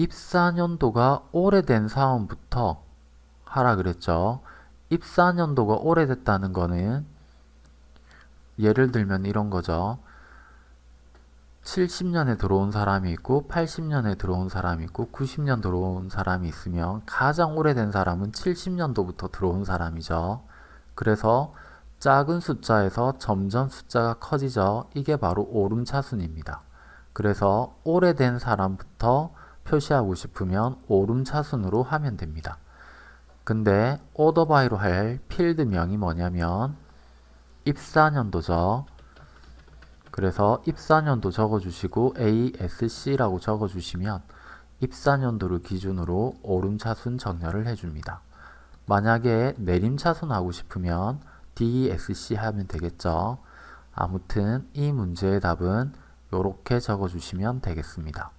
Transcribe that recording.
입사년도가 오래된 사원부터 하라 그랬죠. 입사년도가 오래됐다는 거는 예를 들면 이런 거죠. 70년에 들어온 사람이 있고 80년에 들어온 사람이 있고 90년 들어온 사람이 있으면 가장 오래된 사람은 70년도부터 들어온 사람이죠. 그래서 작은 숫자에서 점점 숫자가 커지죠. 이게 바로 오름차순입니다. 그래서 오래된 사람부터 표시하고 싶으면 오름차순으로 하면 됩니다. 근데 오더바이로 할 필드명이 뭐냐면 입사년도죠. 그래서 입사년도 적어주시고 ASC라고 적어주시면 입사년도를 기준으로 오름차순 정렬을 해줍니다. 만약에 내림차순 하고 싶으면 DSC 하면 되겠죠. 아무튼 이 문제의 답은 이렇게 적어주시면 되겠습니다.